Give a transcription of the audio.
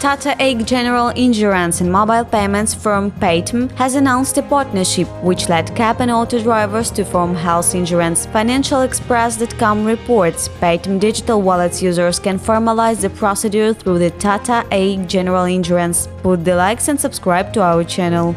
Tata AIG General Insurance and mobile payments firm Paytm has announced a partnership which led cab and auto drivers to form health insurance. Financial Express.com reports Paytm digital wallets users can formalize the procedure through the Tata AIG General Insurance. Put the likes and subscribe to our channel.